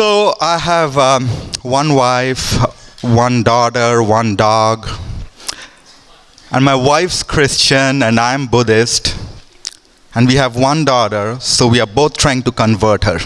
So I have um, one wife, one daughter, one dog. And my wife's Christian and I'm Buddhist. And we have one daughter, so we are both trying to convert her.